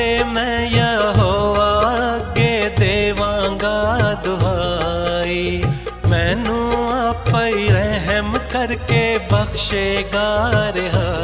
तेरे मैं यहोवा के देवांगा दुहाई। मैनू आप रहम करके बख्शेगा रिहाई।